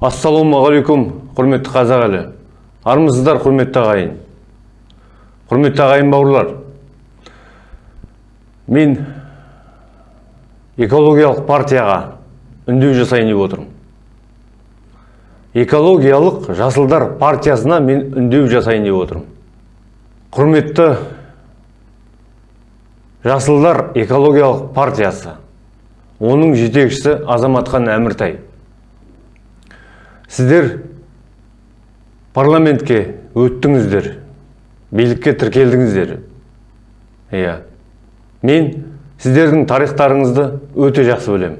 ассалаумағалейкум құрметті қазақ елі. Армысыздар құрметті ағайын. Құрметті ағайын бауырлар. Мен экологиялық партияға үндеу жасайын деп отырмын. Экологиялық жасылдар партиясына мен үндеу жасайын деп отырмын. Құрметті жасылдар экологиялық партиясы оның жетекшісі азаматхан әміртай. Сіздер парламентке өттіңіздер билікке тіркелдіңіздер. Иә. Мен сіздердің тарихтарыңызды өте жақсы білемін.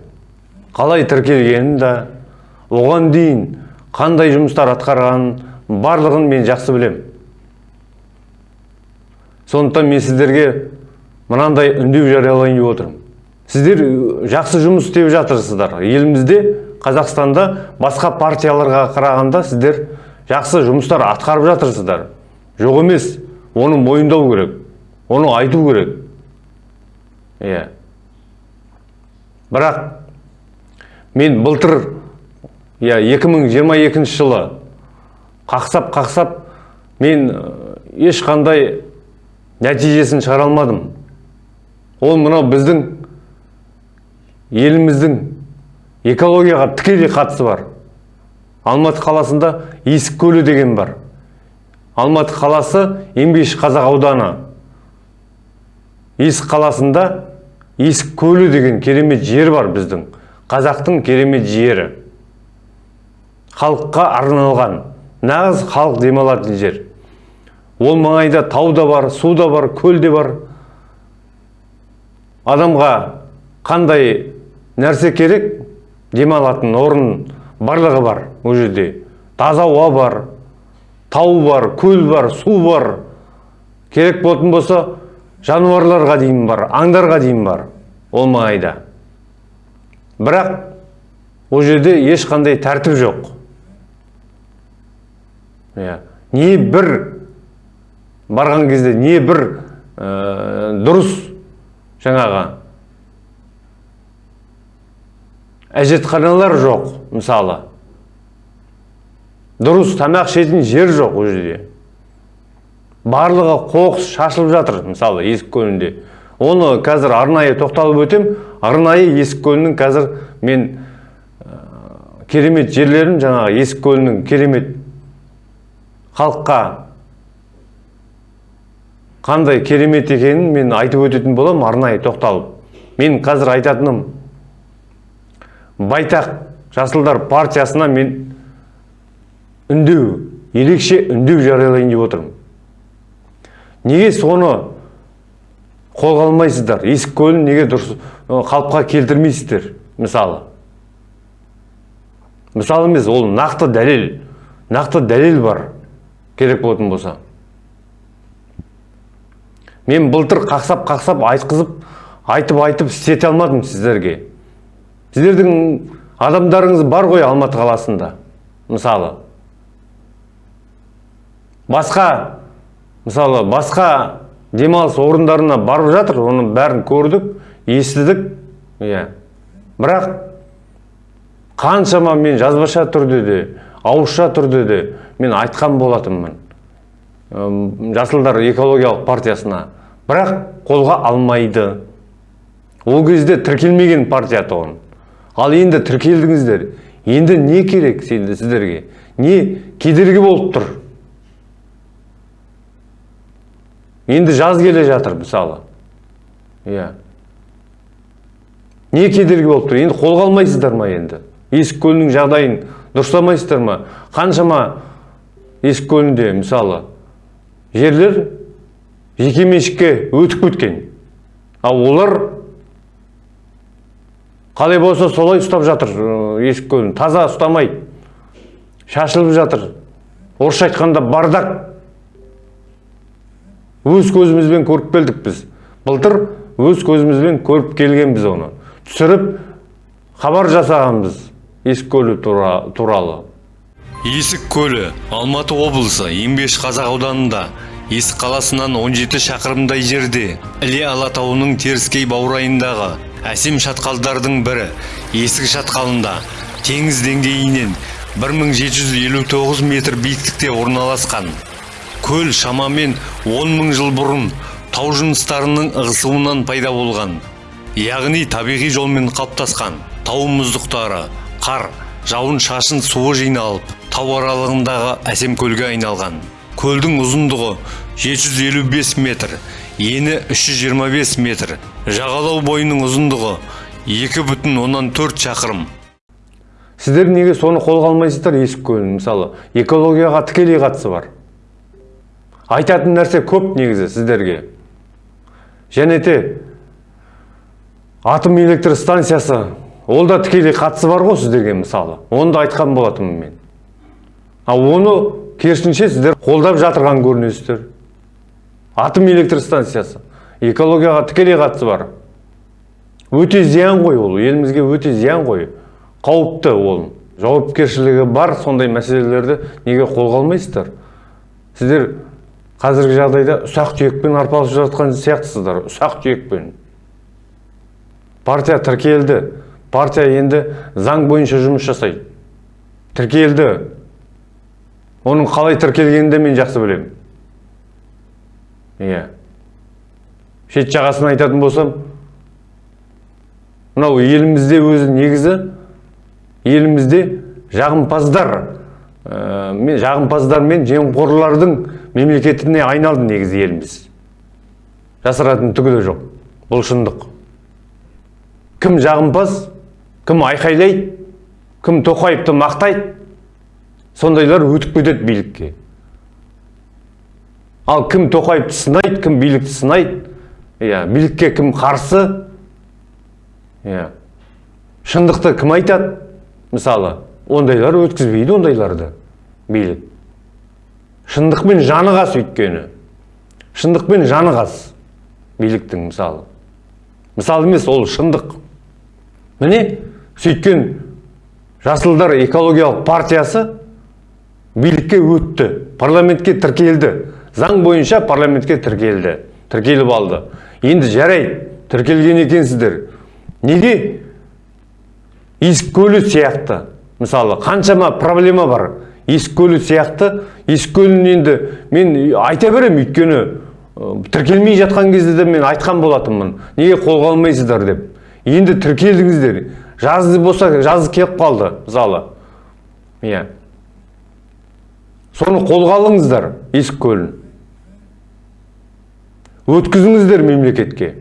Қалай тіркелгенін да оған дейін қандай жұмыстар атқарғанын барлығын мен жақсы білемін. Сондықтан мен сіздерге мынандай үндеу жариялайын деп отырмын. Сіздер жақсы жұмыс істеп жатырсыздар. Елімізде қазақстанда басқа партияларға қарағанда сіздер жақсы жұмыстар атқарып жатырсыздар. Жоқ емес оны мойындау керек оны айту керек. Иә. Бірақ мен былтыр иә 2022 жылы қақсап қақсап мен ешқандай нәтижесін шығара алмадым. Ол мынау біздің еліміздің экологияға тікелей қатысы бар. Алматы қаласында есік көлі деген бар. Алматы қаласы еңбекші қазақ ауданы. Есік қаласында есік көлі деген керемет жер бар біздің. Қазақтың керемет жері. Халыққа арналған нағыз халық демалатын жер. Ол маңайда тау да бар су да бар көл де бар. Адамға қандай нәрсе керек? Демалатын орын барлығы бар ол жерде. Таза ауа бар тау бар көл бар су бар. Керек болатын болса жануарларға дейін бар аңдарға дейін бар ол маңайда. Бірақ ол жерде ешқандай тәртіп жоқ. Иә не бір барған кезде не бір ә, дұрыс жаңағы әжетханалар жоқ мысалы. Дұрыс тамақ ішетін жер жоқ ол жерде. Барлығы қоқыс шашылып жатыр мысалы есік көлінде оны қазір арнайы тоқталып өтем арнайы есік көлінің қазір мен керемет жерлерін жаңағы есік көлінің керемет халыққа қандай керемет екенін мен айтып өтетін боламын арнайы тоқталып. Мен қазір айтатыным байтақ жасылдар партиясына мен үндеу ерекше үндеу жариялайын деп отырмын. Неге соны қолға алмайсыздар? Есік көлін неге дұрыс қалыпқа келтірмейсіздер мысалы? Мысалы емес ол нақты дәлел нақты дәлел бар керек болатын болса. Мен былтыр қақсап қақсап айтқызып айтып айтып істете алмадым сіздерге. Сіздердің адамдарыңыз бар ғой алматы қаласында мысалы. Басқа мысалы басқа демалыс орындарына барып жатыр оның бәрін көрдік естідік иә. Бірақ қаншама мен жазбаша түрде де ауызша түрде де мен айтқан болатынмын. Жасылдар экологиялық партиясына. Бірақ қолға алмайды. Ол кезде тіркелмеген партия тұғын. Ал енді тіркелдіңіздер. Енді не керек сенде сіздерге? Не кедергі болып тұр? Енді жаз келе жатыр мысалы. Иә. Не кедергі болып тұр? Енді қолға алмайсыздар ма енді? Есік көлінің жағдайын дұрыстамайсыздар ма? Қаншама есік көлінде мысалы жерлер жекеменшікке өтіп кеткен. Ал олар қалай болса солай ұстап жатыр есік көлін. Таза ұстамайды шашылып жатыр. Орысша айтқанда бардак. Өз көзімізбен көріп келдік біз. Былтыр өз көзімізбен көріп келгенбіз оны. Түсіріп хабар жасағанбыз есік көлі туралы. Есік көлі алматы облысы еңбеш қазақ ауданында есік қаласынан 17 шақырымдай жерде іле алатауының теріскей баурайындағы әсем шатқалдардың бірі есік шатқалында теңіз деңгейінен 1759 метр биіктікте орналасқан. Көл шамамен 10 мың жыл бұрын тау жыныстарының ығысуынан пайда болған. Яғни табиғи жолмен қалыптасқан тау мұздықтары қар жауын шашын суы жиналып тау аралығындағы әсем көлге айналған. Көлдің ұзындығы 755 метр ені 325 метр жағалау бойының ұзындығы 2,4 шақырым. Сіздер неге соны қолға алмайсыздар есік көлін? Мысалы экологияға тікелей қатысы бар. Айтатын нәрсе көп негізі сіздерге. Және де атом электр станциясы ол да тікелей қатысы бар ғой сіздерге мысалы. Оны да айтқан болатынмын мен. Ал оны керісінше сіздер қолдап жатырған көрінесіздер. Атом электр станциясы. Экологияға тікелей қатысы бар. Өте зиян ғой ол елімізге өте зиян ғой. Қауіпті ол. Жауапкершілігі бар сондай мәселелерді неге қолға алмайсыздар? Сіздер қазіргі жағдайда ұсақ түйекпен арпалысып жатқан сияқтысыздар ұсақ түйекпен. Партия тіркелді. Партия енді заң бойынша жұмыс жасайды. Тіркелді. Оның қалай тіркелгенін де мен жақсы білемін. Иә. Шет жағасын айтатын болсам мынау елімізде өзі негізі елімізде жағымпаздар ә, мен жағымпаздар мен жемқорлардың мемлекетіне айналды негізі еліміз. Жасыратын түгі де жоқ бұл шындық. Кім жағымпаз кім айқайлайды кім тоқаевты мақтайды сондайлар өтіп кетеді билікке. Ал кім тоқаевты сынайды кім билікті сынайды иә билікке кім қарсы? Иә. Шындықты кім айтады? Мысалы ондайлар өткізбейді ондайларды билік. Шындықпен жаны қас өйткені. Шындықпен жаны қас биліктің мысалы. Мысалы емес ол шындық. Міне сөйткен жасылдар экологиялық партиясы билікке өтті парламентке тіркелді. Заң бойынша парламентке тіркелді тіркеліп алды. Енді жарайды тіркелген екенсіздер. Неге? Есік көлі сияқты. Мысалы қаншама проблема бар. Есік көлі сияқты. Есік көлін енді мен айта беремін өйткені тіркелмей жатқан кезде де мен айтқан болатынмын. Неге қолға алмайсыздар деп. Енді тіркелдіңіздер. Жазы болса жазы келіп қалды мысалы иә. Соны қолға алыңыздар есік көлін өткізіңіздер мемлекетке.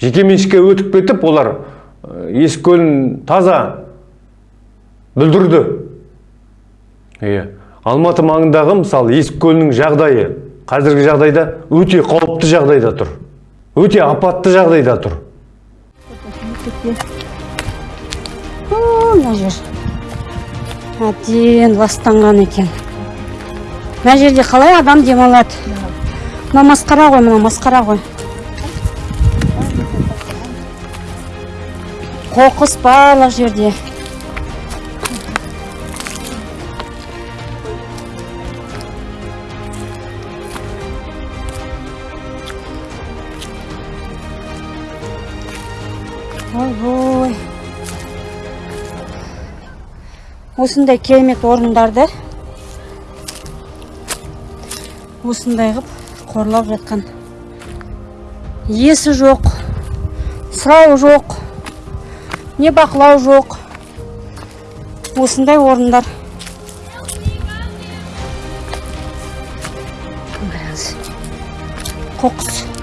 Жекеменшікке өтіп кетіп олар есік көлін таза бүлдірді. Иә алматы маңындағы мысалы есік көлінің жағдайы қазіргі жағдайда өте қауіпті жағдайда тұр. Өте апатты жағдайда тұр. Мына жер. Әбден ластанған екен. Мына жерде қалай адам демалады? Мына масқара ғой мына масқара ғой. Қоқыс барлық жерде. Ойбой осындай керемет орындарды осындай қып қорлап жатқан. Иесі жоқ сұрау жоқ не бақылау жоқ. Осындай орындар. Қоқыс.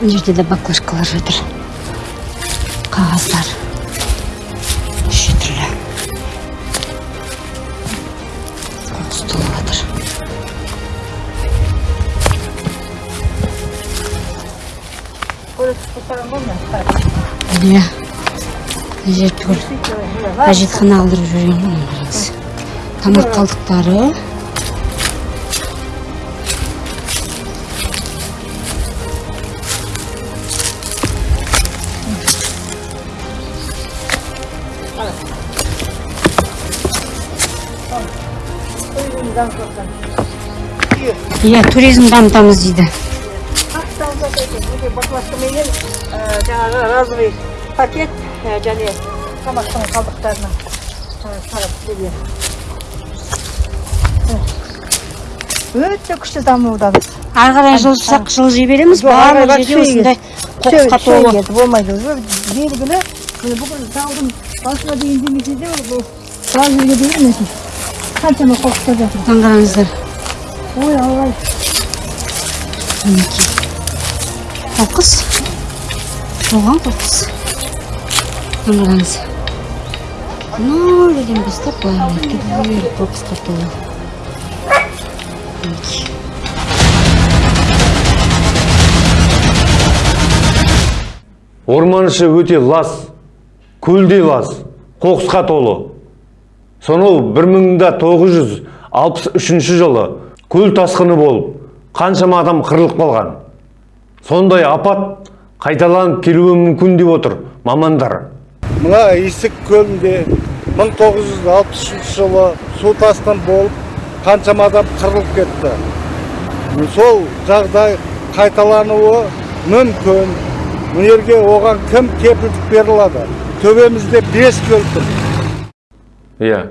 Мына жерде де баклажкалар жатыр қағаздар неше түрлі қоқыс толып жатыр иә әжетхана алдырып ғой қараңыз. тамақ қалдықтары иә туризм дамытамыз дейді баклажкаменен жаңағы разовый пакет ә, және тамақтың берген өте күшті дамудамыз ары қарай жылжысақ жылжи береміз барлық жерде осындай қоқысқа толы болмайды уже белгілі бүкіл таудың басына дейін демесе де жерге дейін мінекей қаншама қоқыстар жатыр қараңыздар ой алла мінекей қоқыс толған қоқыс қараңыз жерден бастап былай қоқысқа толы. Мінекей орман іші өте лас көлдей лас қоқысқа толы сонау 1963 жылы көл тасқыны болып қаншама адам қырылып қалған. Сондай апат қайталанып келуі мүмкін деп отыр мамандар. Мына исік көлінде 1963 жылы су тасқын болып қаншама адам қырылып кетті. Сол жағдай қайталануы мүмкін. Мына жерге оған кім кепілдік бере алады төбемізде бес көл тұр. Иә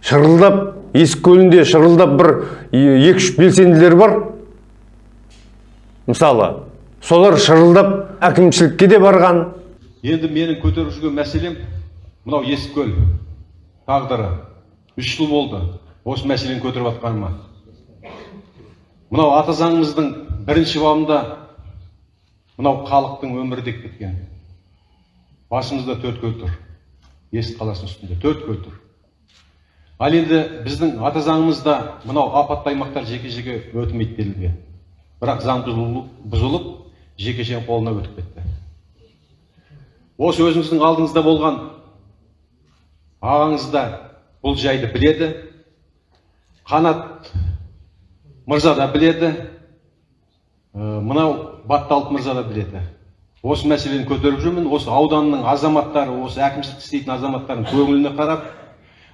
шырылдап есік көлінде шырылдап бір екі үш белсенділер бар. Мысалы солар шырылдап әкімшілікке де барған. Енді менің көтеріп жүрген мәселем мынау есіккөл тағдыры. Үш жыл болды осы мәселені көтеріп жатқаныма мынау ата заңымыздың бірінші бабында мынау халықтың өмірі деп кеткен. Басымызда төрт көл тұр. Есік қаласының үстінде төрт көл тұр. Ал енді біздің ата заңымызда мынау апатты аймақтар жеке жеке өтімейді делінген. Бірақ заң бұзылып, жекешенің қолына өтіп кетті. Осы өзіңіздің алдыңызда болған ағаңыз да бұл жайды біледі қанат мырза да біледі мынау батталып мырза да біледі. Осы мәселені көтеріп жүрмін осы ауданның азаматтары осы әкімшілік істейтін азаматтардың көңіліне қарап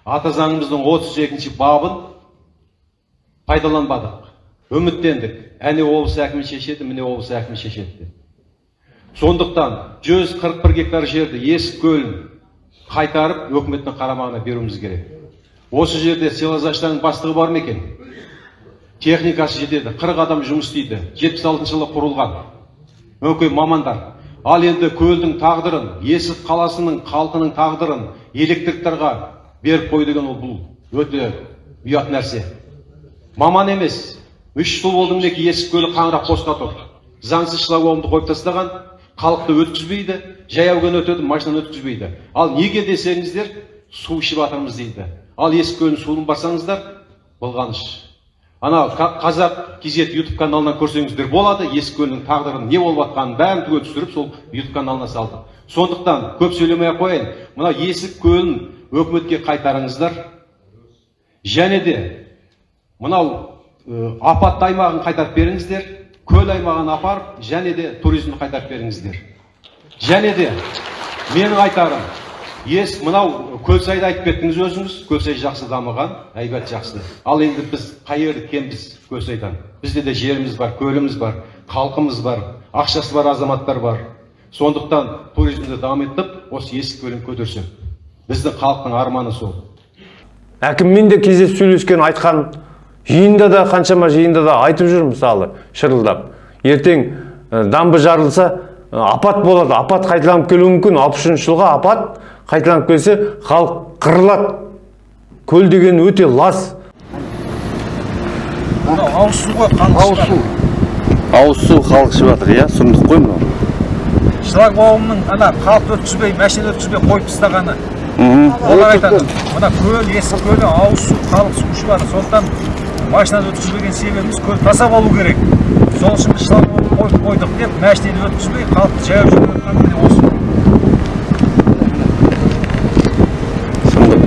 ата заңымыздың 32 бабын пайдаланбадық. Үміттендік. Әне облыс әкімі шешеді міне облыс әкімі шешеді деп. Сондықтан 141 гектар жерді есік көлін қайтарып өкіметтің қарамағына беруіміз керек. Осы жерде силозаштардың бастығы бар ма екен? Техникасы жетеді. Қырық адам жұмыс істейді. Жетпіс алтыншы жылы құрылған. Өңкей мамандар ал енді көлдің тағдырын есік қаласының халқының тағдырын электриктарға беріп қою деген ол бұл өте ұят нәрсе маман емес үш жыл болды мінекей есік көлі қаңырап босқа тұр заңсыз шлакоумды қойып тастаған халықты өткізбейді жаяу күн өтеді машинаны өткізбейді ал неге десеңіздер су ішіп жатырмыз дейді ал есік көлдің суын барсаңыздар былғаныш ана қазақ кз ютуб каналынан көрсеңіздер болады есік көлінің тағдырын не болып жатқанын бәрін түгел түсіріп сол ютуб каналына салдық сондықтан көп сөйлемей ақ қояйын мына есік көлін өкіметке қайтарыңыздар. Және де мынау ә, апатты аймағын қайтарып беріңіздер көл аймағын апарып және де туризмді қайтарып беріңіздер. Және де менің айтарым ес мынау көлсайды айтып кеттіңіз өзіңіз көлсай жақсы дамыған әйбат жақсы. Ал енді біз қай жерді кембіз көлсайдан бізде де жеріміз бар көліміз бар халқымыз бар ақшасы бар азаматтар бар. Сондықтан туризмді дамытып осы есік көлін көтерсек. Біздің халықтың арманы сол. Әкіммен де кездесіп сөйлескен айтқан жиында да қаншама жиында да айтып жүр мысалы шырылдап. Ертең ә, дамбы жарылса ә, апат болады. Апат қайталанып келуі мүмкін. Алпыс үшінші жылға апат қайталанып келсе халық қырылады. Көл деген өте лас. Ауыз су ғой ауыз су ауыз су халық ішіп жатыр иә? Сұмдық қой мынау. Шлагбаумның ана халықты өткізбей машина өткізбей қойып тастағаны. Олар айтады мына көл есік көлі ауыз су халық су ішіп жатыр сондықтан машинаны өткізбеген себебіміз көл таза болу керек. Сол үшін біз шлагбаум қойып қойдық деп машинаны өткізбей халықты жаяу жүріп жатқаны міне осы. Сұмдық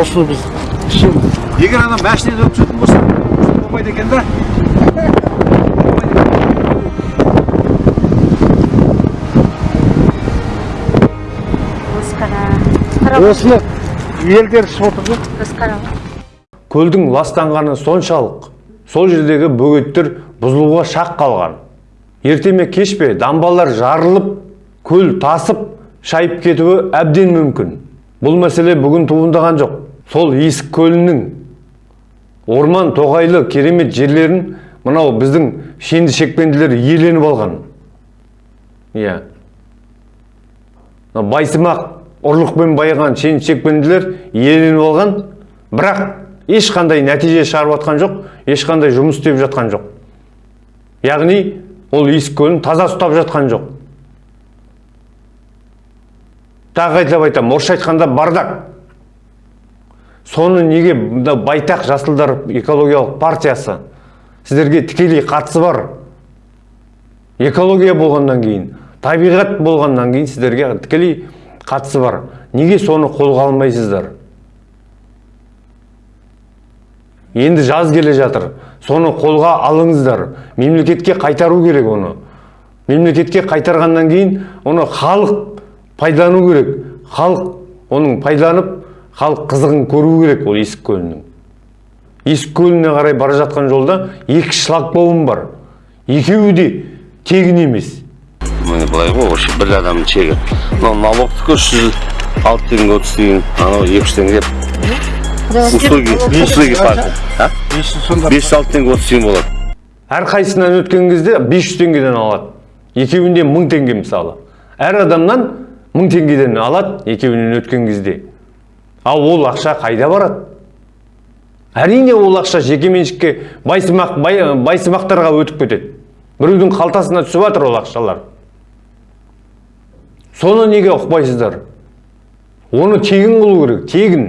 осы біз егер ана машинаны өткізетін болса болмайды екен да. Осыны елдер ішіп отыр көлдің ластанғаны соншалық сол жердегі бөгеттер бұзылуға шақ қалған. Ерте ме кеш пе дамбалар жарылып көл тасып шайып кетуі әбден мүмкін. Бұл мәселе бүгін туындаған жоқ. Сол есік көлінің орман тоғайлы керемет жерлерін мынау біздің шенді шекпенділер иеленіп алған. Иә. Мына байсымақ ұрлықпен байыған шен шекпенділер иеленіп алған бірақ ешқандай нәтиже шығарып жатқан жоқ ешқандай жұмыс істеп жатқан жоқ. Яғни ол есік көлін таза ұстап жатқан жоқ. Тағы қайталап айтамын орысша айтқанда бардак. Соны неге байтақ жасылдар экологиялық партиясы сіздерге тікелей қатысы бар? Экология болғаннан кейін табиғат болғаннан кейін сіздерге тікелей қатысы бар. Неге соны қолға алмайсыздар? Енді жаз келе жатыр. Соны қолға алыңыздар. Мемлекетке қайтару керек оны. Мемлекетке қайтарғаннан кейін оны халық пайдалану керек. Халық оның пайдаланып халық қызығын көру керек ол есік көлінің. Есік көліне қарай бара жатқан жолда екі шлагбаум бар. Екеуі де тегін емес. Міне былай ғой вообще бір адамның чегі мынау налогтікі үш жүз алты теңге отыз тиын анау екі жүз теңге. Услуги услуги а? Бес жүз алты теңге отыз тиын болады. Әрқайсысынан өткен кезде 500 теңгеден алады. Екеуінде мың теңге мысалы. Әр адамнан мың теңгеден алады екеуінен өткен кезде. Ал ол ақша қайда барады? Әрине ол ақша жекеменшікке байсымақ бай, байсымақтарға өтіп кетеді. Біреудің қалтасына түсіп жатыр ол ақшалар. Соны неге ұқпайсыздар? Оны тегін қылу керек тегін.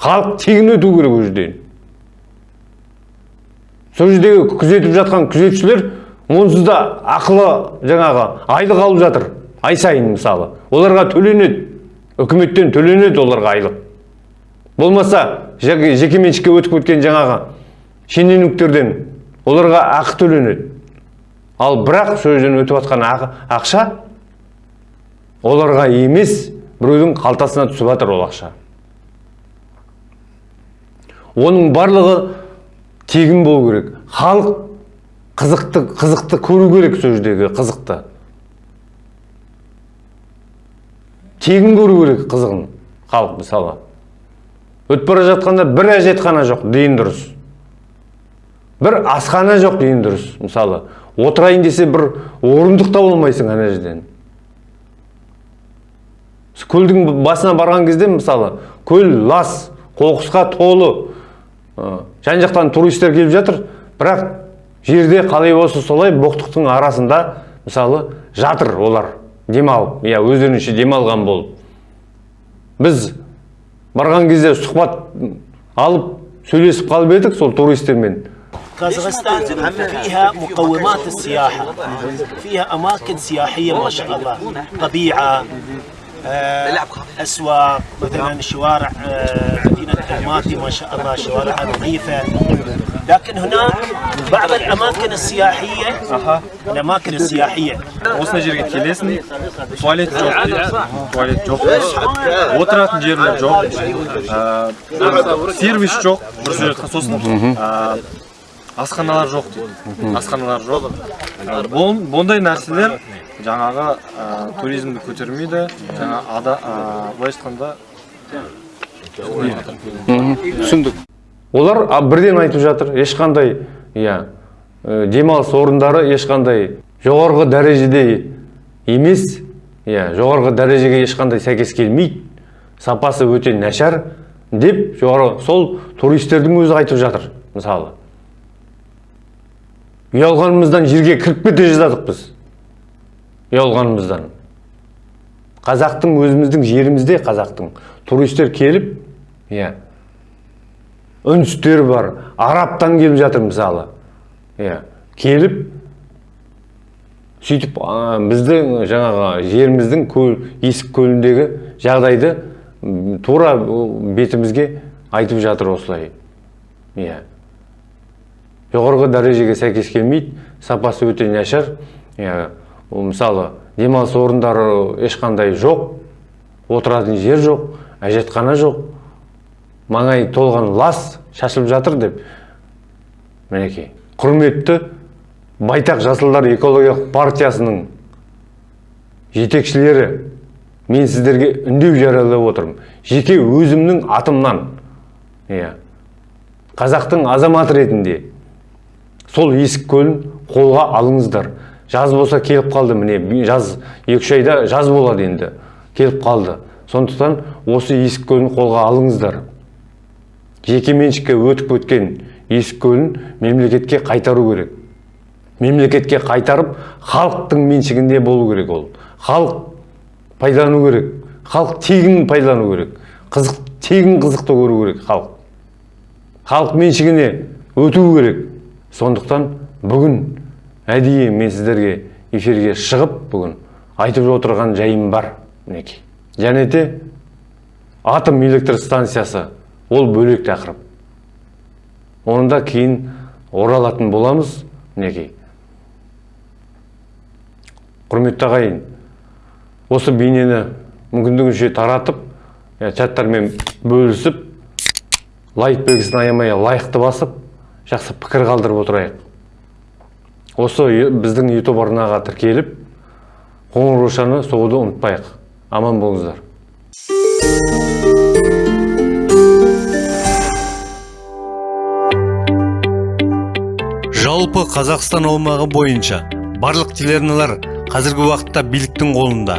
Халық тегін өту керек ол жерден. Сол жердегі күзетіп жатқан күзетшілер онсыз да ақылы жаңағы айлық алып жатыр. Ай сайын мысалы. Оларға төленеді. Үкіметтен төленеді оларға айлық. Болмаса жеке- жекеменшікке өтіп кеткен жаңағы шенеуніктерден оларға ақы төленеді. Ал бірақ сол жерден өтіп жатқан ақша оларға емес біреудің қалтасына түсіп жатыр ол ақша. Оның барлығы тегін болу керек. Халық қызықты қызықты көру керек сол жердегі қызықты. Тегін көру керек қызығын халық мысалы. Өтіп бара жатқанда бір әжетхана жоқ дейін дұрыс. Бір асхана жоқ дейін дұрыс мысалы. Отырайын десе бір орындық таба алмайсың ана жерден көлдің басына барған кезде мысалы көл лас қоқысқа толы ы, жан жақтан туристер келіп жатыр бірақ жерде қалай болса солай боқтықтың арасында мысалы жатыр олар демалып иә өздерінше демалған болып біз барған кезде сұхбат алып сөйлесіп қалып едік сол туристермен قازغستان فيها مقومات السياحة فيها أماكن سياحية ما شاء الله طبيعة آه، أسواق مثلا الشوارع آه، مدينة الماتي ما شاء الله شوارعها نظيفة. لكن هناك بعض الأماكن السياحية الأماكن السياحية. وصلنا جيرك كيليسني تواليت جوب تواليت جوب وطرات نجير جوب سيرفيس جوب برسول تخصصنا асханалар жоқ дейді. Асханалар жоқ. Ә, бұндай нәрселер жаңағы ә, туризмді көтермейді. Жаңа ада ә, былайша айтқанда түсіндік. Олар бірден айтып жатыр ешқандай иә демалыс орындары ешқандай жоғарғы дәрежеде емес. Иә жоғарғы дәрежеге ешқандай сәйкес келмейді. Сапасы өте нашар деп жоғары сол туристердің өзі айтып жатыр мысалы. Ұялғанымыздан жерге кіріп кете жаздадық біз ұялғанымыздан қазақтың өзіміздің жерімізде қазақтың туристер келіп иә үндістер бар арабтан келіп жатыр мысалы иә келіп сөйтіп біздің жаңағы жеріміздің көл, есік көліндегі жағдайды тура бетімізге айтып жатыр осылай иә жоғарғы дәрежеге сәйкес келмейді сапасы өте нашар. Мысалы демалыс орындары ешқандай жоқ отыратын жер жоқ әжетхана жоқ. Маңай толған лас шашылып жатыр деп. Мінекей құрметті байтақ жасылдар экологиялық партиясының жетекшілері мен сіздерге үндеу жариялап отырмын. Жеке өзімнің атымнан иә қазақтың азаматы ретінде сол есік көлін қолға алыңыздар. Жаз болса келіп қалды міне жаз екі үш айда жаз болады енді. Келіп қалды. Сондықтан осы есік көлін қолға алыңыздар. Жеке меншікке өтіп өткен есік көлін мемлекетке қайтару керек. Мемлекетке қайтарып халықтың меншігінде болу керек ол. Халық пайдалану керек. Халық тегін пайдалану керек. Қызық тегін қызықты көру керек халық. Халық меншігіне өту керек. Сондықтан бүгін әдейі мен сіздерге эфирге шығып бүгін айтып отырған жайым бар мінекей. Және де атом электр станциясы ол бөлек тақырып. Оны да кейін оралатын боламыз мінекей. Құрметті ағайын осы бейнені мүмкіндігінше таратып чаттармен бөлісіп лайк белгісін аямай лайықты басып жақсы пікір қалдырып отырайық осы біздің ютуб арнаға тіркеліп қоңыраушаны соғуды ұмытпайық. Аман болыңыздар. Жалпы қазақстан аумағы бойынша барлық телеарналар қазіргі уақытта биліктің қолында.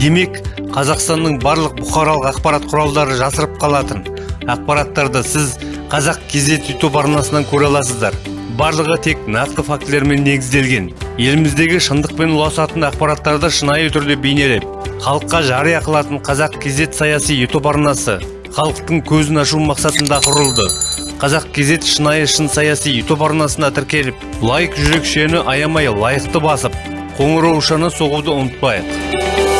Демек қазақстанның барлық бұқаралық ақпарат құралдары жасырып қалатын. Ақпараттарды сіз қазақ кезет ютуб арнасынан көре аласыздар. Барлығы тек нақты фактілермен негізделген. Еліміздегі шындықпен ұласатын ақпараттарды шынайы түрде бейнелеп халыққа жария қылатын қазақ кезет саяси ютуб арнасы халықтың көзін ашу мақсатында құрылды. Қазақ кезет шынайы шын саяси ютуб арнасына тіркеліп лайк жүрекшені аямай лайықты басып қоңыраушаны соғуды ұмытпайық.